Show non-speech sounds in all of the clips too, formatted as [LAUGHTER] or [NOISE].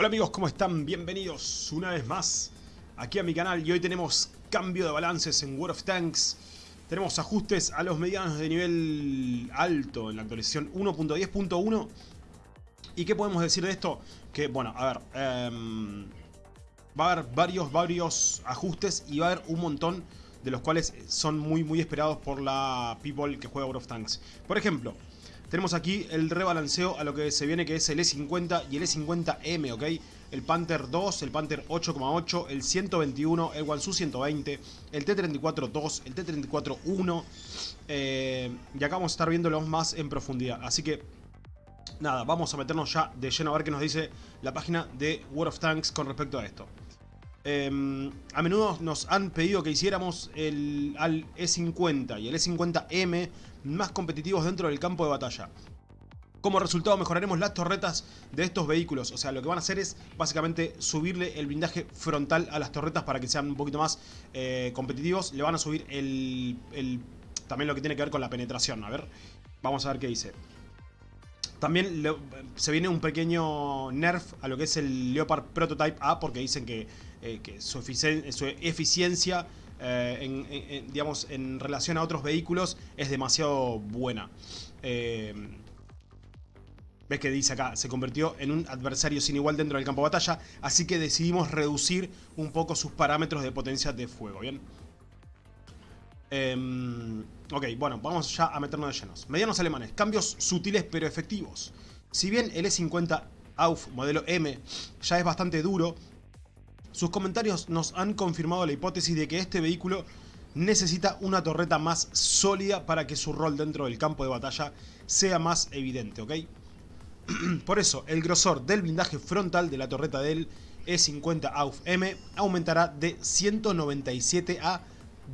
Hola amigos, ¿cómo están? Bienvenidos una vez más aquí a mi canal y hoy tenemos cambio de balances en World of Tanks tenemos ajustes a los medianos de nivel alto en la actualización 1.10.1 ¿y qué podemos decir de esto? que bueno, a ver eh, va a haber varios, varios ajustes y va a haber un montón de los cuales son muy muy esperados por la people que juega World of Tanks por ejemplo tenemos aquí el rebalanceo a lo que se viene que es el E50 y el E50M, ¿ok? El Panther 2, el Panther 8,8, el 121, el Wansu 120, el T-34 2, el T-34 1. Eh, y acá vamos a estar viéndolos más en profundidad. Así que, nada, vamos a meternos ya de lleno a ver qué nos dice la página de World of Tanks con respecto a esto. Em, a menudo nos han pedido que hiciéramos el al E50 y el E50M más competitivos dentro del campo de batalla. Como resultado mejoraremos las torretas de estos vehículos. O sea, lo que van a hacer es básicamente subirle el blindaje frontal a las torretas para que sean un poquito más eh, competitivos. Le van a subir el, también lo que tiene que ver con la penetración. A ver, vamos a ver qué dice. También se viene un pequeño nerf a lo que es el Leopard Prototype A porque dicen que, eh, su, eficiencia eh, en, digamos, en relación a otros vehículos es demasiado buena. Eh, ves que dice acá, se convirtió en un adversario sin igual dentro del campo de batalla, así que decidimos reducir un poco sus parámetros de potencia de fuego, ¿bien? Em, ok, bueno, vamos ya a meternos de llenos. Medianos alemanes, cambios sutiles pero efectivos. Si bien el E50 AUF modelo M ya es bastante duro, sus comentarios nos han confirmado la hipótesis de que este vehículo necesita una torreta más sólida para que su rol dentro del campo de batalla sea más evidente, ¿ok? [CLEARS THROAT] Por eso, el grosor del blindaje frontal de la torreta del E50 AUF M aumentará de 197 a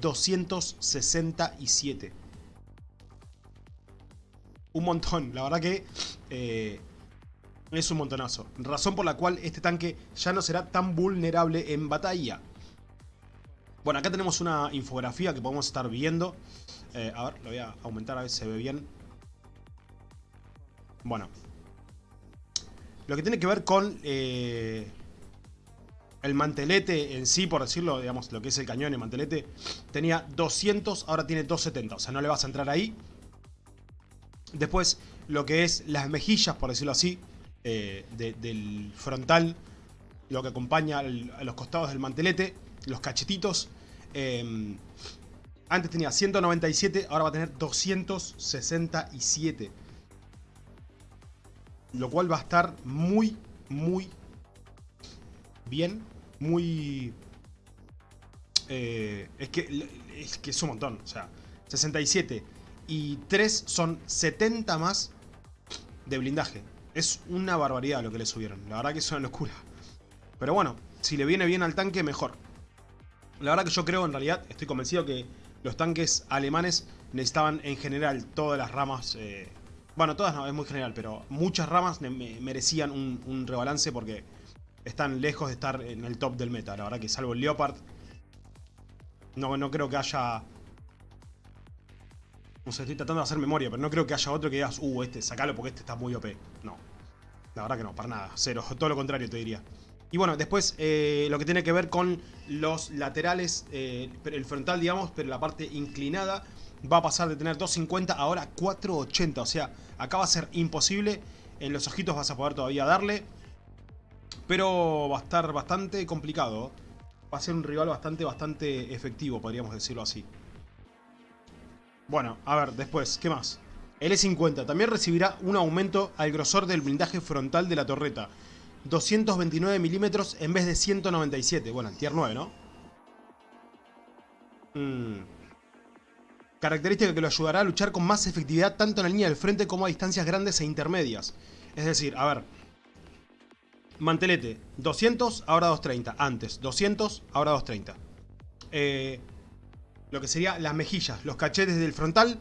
267. Un montón, la verdad que eh, es un montonazo. Razón por la cual este tanque ya no será tan vulnerable en batalla. Bueno, acá tenemos una infografía que podemos estar viendo. Eh, a ver, lo voy a aumentar a ver si se ve bien. Bueno. Lo que tiene que ver con... Eh, el mantelete en sí, por decirlo, digamos, lo que es el cañón, el mantelete, tenía 200, ahora tiene 270, o sea, no le vas a entrar ahí. Después, lo que es las mejillas, por decirlo así, eh, del frontal, lo que acompaña a los costados del mantelete, los cachetitos. Em, antes tenía 197, ahora va a tener 267. Lo cual va a estar muy, muy bien, muy... Eh, es, que, es que es un montón, o sea, 67 y 3 son 70 más de blindaje. Es una barbaridad lo que le subieron, la verdad que es una locura. Pero bueno, si le viene bien al tanque, mejor. La verdad que yo creo, en realidad, estoy convencido que los tanques alemanes necesitaban en general todas las ramas... Eh, bueno, todas no, es muy general, pero muchas ramas merecían un, rebalance porque están lejos de estar en el top del meta. La verdad que salvo el Leopard, no, no creo que haya... No sé, estoy tratando de hacer memoria, pero no creo que haya otro que digas, uh, este, sacalo porque este está muy OP. No. La verdad que no, para nada. Cero. [LAUGHS] Todo lo contrario te diría. Y bueno, después eh, lo que tiene que ver con los laterales, eh, el frontal digamos, pero la parte inclinada va a pasar de tener 250 a ahora 480. O sea, acá va a ser imposible. En los ojitos vas a poder todavía darle. Pero va a estar bastante complicado. Va a ser un rival bastante, bastante efectivo, podríamos decirlo así. Bueno, a ver, después, ¿qué más? El E50 también recibirá un aumento al grosor del blindaje frontal de la torreta. 229 milímetros en vez de 197. Bueno, tier 9, ¿no? Mm. Característica que lo ayudará a luchar con más efectividad tanto en la línea del frente como a distancias grandes e intermedias. Es decir, a ver, Mantelete, 200, ahora 230. Antes, 200, ahora 230. Eh, lo que sería las mejillas, los cachetes del frontal.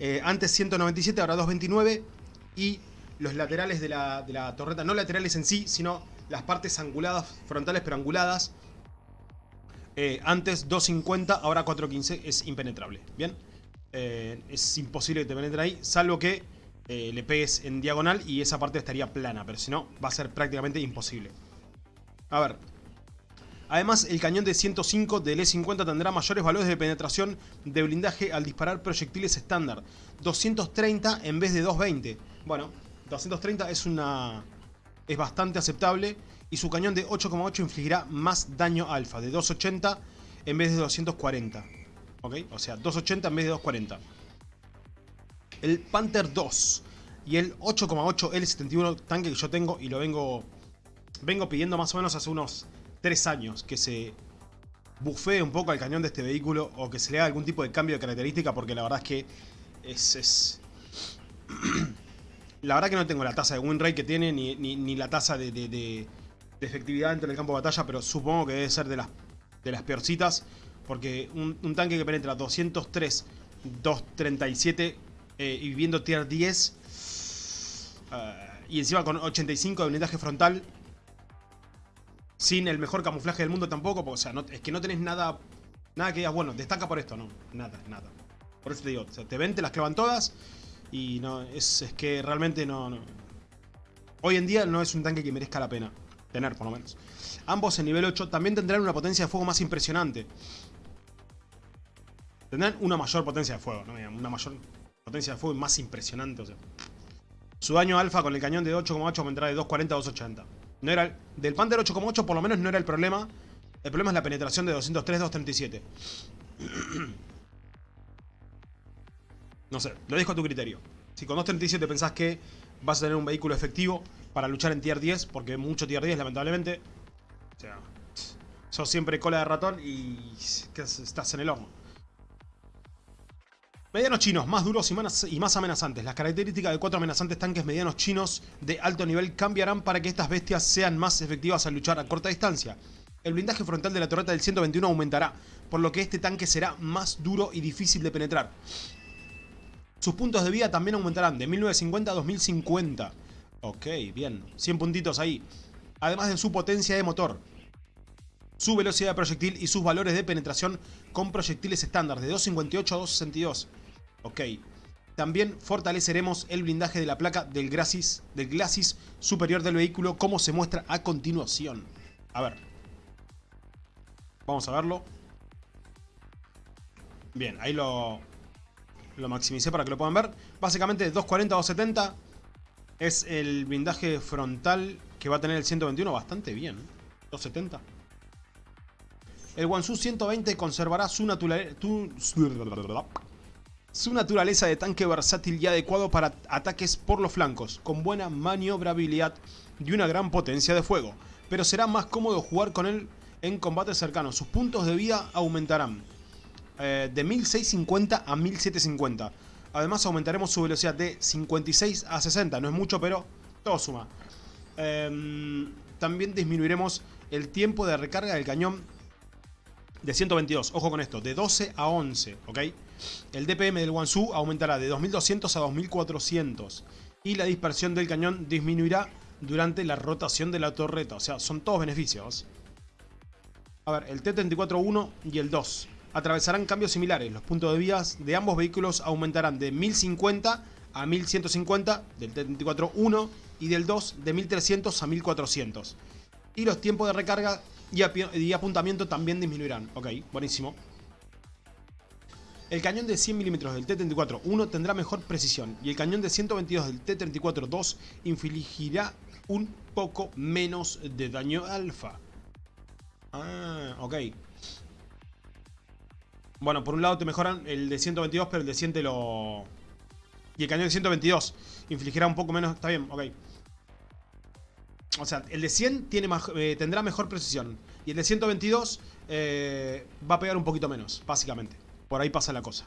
Eh, antes 197, ahora 229. Y los laterales de la, torreta, no laterales en sí, sino las partes anguladas, frontales pero anguladas. Eh, antes 250, ahora 415, es impenetrable. Bien, es imposible que te penetren ahí, salvo que eh, le pegues en diagonal y esa parte estaría plana, pero si no, va a ser prácticamente imposible. A ver. Además, el cañón de 105 del E50 tendrá mayores valores de penetración de blindaje al disparar proyectiles estándar. 230 en vez de 220. Bueno, 230 es una... es bastante aceptable. Y su cañón de 8,8 infligirá más daño alfa, de 280 en vez de 240. ¿Ok? O sea, 280 en vez de 240. El Panther 2 y el 8,8 L71 tanque que yo tengo y lo vengo, vengo pidiendo más o menos hace unos 3 años que se bufee un poco al cañón de este vehículo o que se le haga algún tipo de cambio de característica porque la verdad es que es... [CLEARS THROAT] la verdad que no tengo la tasa de win rate que tiene ni, ni, la tasa de, efectividad dentro del campo de batalla, pero supongo que debe ser de las, de las peorcitas porque un, un tanque que penetra 203, 237 eh, y viviendo tier 10 eh, y encima con 85 de blindaje frontal sin el mejor camuflaje del mundo tampoco, porque, o sea, es que no tenés nada nada que digas, bueno, destaca por esto, no, nada, nada. Por eso te digo, te ven, te las clavan todas y no, es, es que realmente no, no, Hoy en día no es un tanque que merezca la pena tener, por lo menos. Ambos en nivel 8 también tendrán una potencia de fuego más impresionante. Tendrán una mayor potencia de fuego, ¿no? Una mayor potencia de fuego más impresionante, o sea. Su daño alfa con el cañón de 8,8 aumentará de 240 a 280. No era del Panther 8,8 por lo menos no era el problema. El problema es la penetración de 203 237. [CLEARS THROAT] no sé, lo dejo a tu criterio. Si con 237 pensás que vas a tener un vehículo efectivo para luchar en tier 10, porque mucho tier 10 lamentablemente. O sea, sos siempre cola de ratón y estás en el horno. Medianos chinos, más duros y más amenazantes. Las características de cuatro amenazantes tanques medianos chinos de alto nivel cambiarán para que estas bestias sean más efectivas al luchar a corta distancia. El blindaje frontal de la torreta del 121 aumentará, por lo que este tanque será más duro y difícil de penetrar. Sus puntos de vida también aumentarán de 1950 a 2050. Ok, bien. 100 puntitos ahí. Además de su potencia de motor, su velocidad de proyectil y sus valores de penetración con proyectiles estándar de 258 a 262. Ok. También fortaleceremos el blindaje de la placa del glacis, del glacis superior del vehículo como se muestra a continuación. A ver. Vamos a verlo. Bien, ahí lo, lo maximicé para que lo puedan ver. Básicamente 240 a 270 es el blindaje frontal que va a tener el 121 bastante bien. 270. ¿eh? El Wansu 120 conservará su, su naturaleza de tanque versátil y adecuado para ataques por los flancos, con buena maniobrabilidad y una gran potencia de fuego, pero será más cómodo jugar con él en combate cercano. Sus puntos de vida aumentarán eh, de 1650 a 1750. Además aumentaremos su velocidad de 56 a 60, no es mucho pero todo suma. Em, también disminuiremos el tiempo de recarga del cañón de 122, ojo con esto, de 12 a 11, ¿ok? El DPM del Wansu aumentará de 2200 a 2400 y la dispersión del cañón disminuirá durante la rotación de la torreta, o sea, son todos beneficios. A ver, el T-34-1 y el 2 atravesarán cambios similares, los puntos de vías de ambos vehículos aumentarán de 1050 a 1150 del T-34-1 y del 2 de 1300 a 1400. Y los tiempos de recarga y, apuntamiento también disminuirán. Ok, buenísimo. El cañón de 100 mm del T-34-1 tendrá mejor precisión y el cañón de 122 del T-34-2 infligirá un poco menos de daño alfa. Ah, ok. Bueno, por un lado te mejoran el de 122, pero el de 100 te lo... Y el cañón de 122 infligirá un poco menos... Está bien, ok. O sea, el de 100 tiene eh, tendrá mejor precisión. Y el de 122 eh, va a pegar un poquito menos, básicamente. Por ahí pasa la cosa.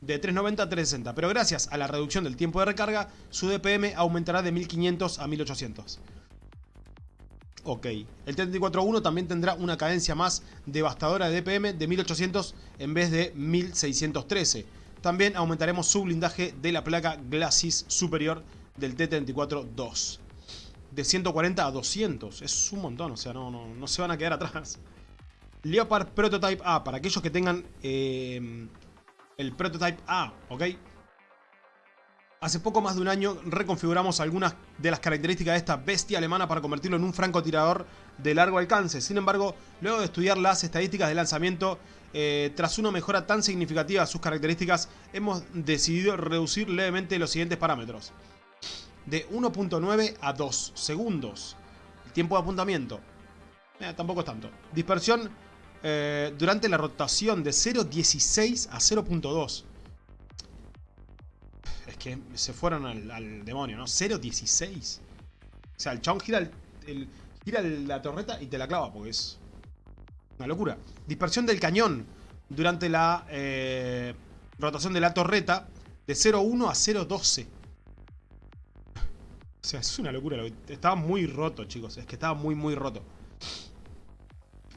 De 390 a 360. Pero gracias a la reducción del tiempo de recarga, su DPM aumentará de 1500 a 1800. Ok. El T-34-1 también tendrá una cadencia más devastadora de DPM de 1800 en vez de 1613. También aumentaremos su blindaje de la placa Glacis superior del T-34-2 de 140 a 200. Es un montón, o sea, no, no, no se van a quedar atrás. Leopard Prototype A, para aquellos que tengan eh, el Prototype A, ¿ok? Hace poco más de un año reconfiguramos algunas de las características de esta bestia alemana para convertirlo en un francotirador de largo alcance. Sin embargo, luego de estudiar las estadísticas de lanzamiento, eh, tras una mejora tan significativa de sus características, hemos decidido reducir levemente los siguientes parámetros. De 1.9 a 2 segundos. El tiempo de apuntamiento. Eh, tampoco es tanto. Dispersión eh, durante la rotación de 0.16 a 0.2 que se fueron al, demonio, ¿no? 0.16. O sea, el chabón gira, el, gira la torreta y te la clava, porque es una locura. Dispersión del cañón durante la eh, rotación de la torreta de 0.1 a 0.12. O sea, es una locura. Estaba muy roto, chicos. Es que estaba muy, muy roto.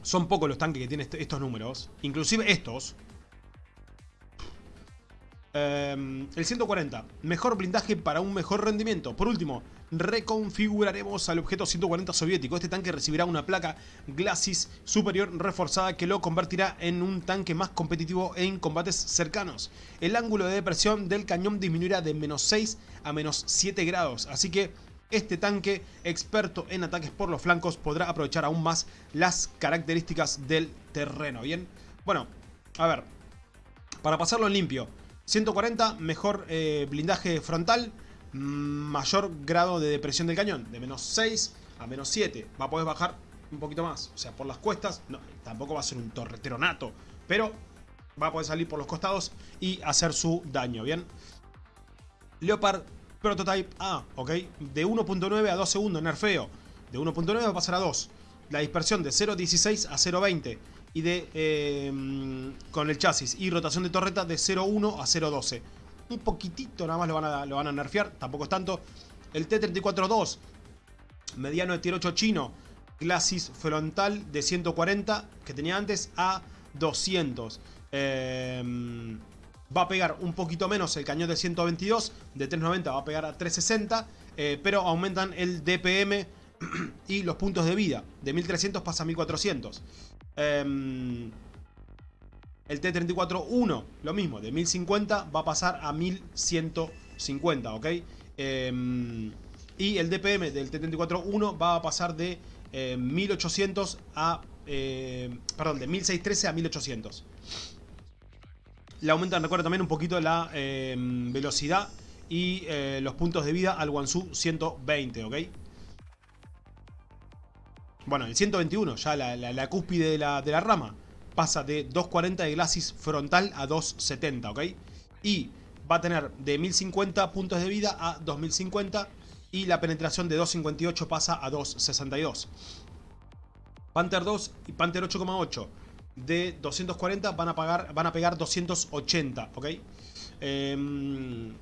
Son pocos los tanques que tienen estos números. Inclusive estos. Em, el 140, mejor blindaje para un mejor rendimiento. Por último, reconfiguraremos al objeto 140 soviético. Este tanque recibirá una placa Glacis superior reforzada que lo convertirá en un tanque más competitivo en combates cercanos. El ángulo de depresión del cañón disminuirá de menos 6 a menos 7 grados, así que este tanque, experto en ataques por los flancos, podrá aprovechar aún más las características del terreno. Bien, bueno, a ver, para pasarlo limpio, 140, mejor eh, blindaje frontal, mayor grado de depresión del cañón, de menos 6 a menos 7. Va a poder bajar un poquito más, o sea, por las cuestas, no, tampoco va a ser un torretero nato, pero va a poder salir por los costados y hacer su daño, ¿bien? Leopard Prototype A, ¿ok? De 1.9 a 2 segundos, nerfeo. De 1.9 va a pasar a 2. La dispersión de 0.16 a 0.20 y de em, con el chasis y rotación de torreta de 0.1 a 0.12. Un poquitito nada más lo van, a, lo van a nerfear, tampoco es tanto. El T-34-2, mediano de tier 8 chino, glacis frontal de 140 que tenía antes a 200. Em, va a pegar un poquito menos el cañón de 122, de 390 va a pegar a 360, eh, pero aumentan el DPM [CLEARS THROAT] y los puntos de vida. De 1300 pasa a 1400. Em, el T-34-1, lo mismo, de 1050 va a pasar a 1150, ¿ok? Em, y el DPM del T-34-1 va a pasar de 1800 eh, a... Eh, perdón, de 1613 a 1800. Le aumentan, recuerda también un poquito la em, velocidad y eh, los puntos de vida al Wansu 120, ¿ok? Bueno, el 121, ya la, cúspide de la, rama, pasa de 240 de glacis frontal a 270, ¿ok? Y va a tener de 1050 puntos de vida a 2050 y la penetración de 258 pasa a 262. Panther 2 y Panther 8,8 de 240 van a, pagar, van a pegar 280, ¿ok? Em,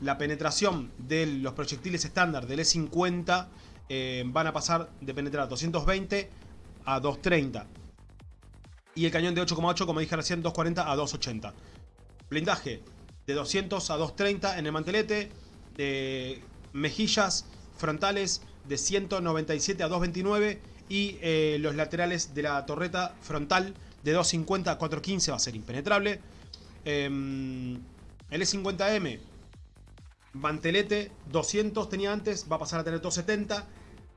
la penetración de los proyectiles estándar del E50 eh, van a pasar de penetrar 220 a 230. Y el cañón de 8,8, como dije recién, 240 a 280. Blindaje de 200 a 230 en el mantelete. De mejillas frontales de 197 a 229. Y eh, los laterales de la torreta frontal de 250 a 415 va a ser impenetrable. Em, el E50M Mantelete 200 tenía antes, va a pasar a tener 270.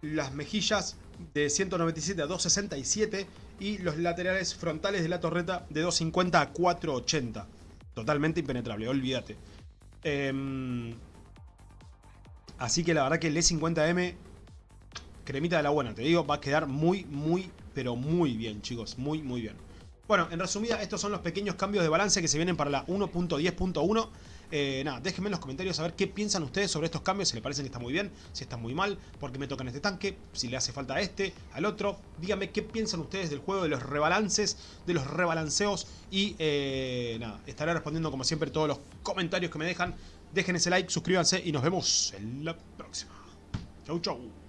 Las mejillas de 197 a 267. Y los laterales frontales de la torreta de 250 a 480. Totalmente impenetrable, olvídate. Em, así que la verdad que el E50M, cremita de la buena, te digo, va a quedar muy, muy, pero muy bien, chicos. Muy, muy bien. Bueno, en resumida, estos son los pequeños cambios de balance que se vienen para la 1.10.1. Eh, nada, déjenme en los comentarios saber qué piensan ustedes sobre estos cambios, si les parecen que está muy bien, si está muy mal, por qué me tocan este tanque, si le hace falta a este, al otro. Díganme qué piensan ustedes del juego, de los rebalances, de los rebalanceos y eh, nada, estaré respondiendo como siempre todos los comentarios que me dejan. Dejen ese like, suscríbanse y nos vemos en la próxima. Chau, chau.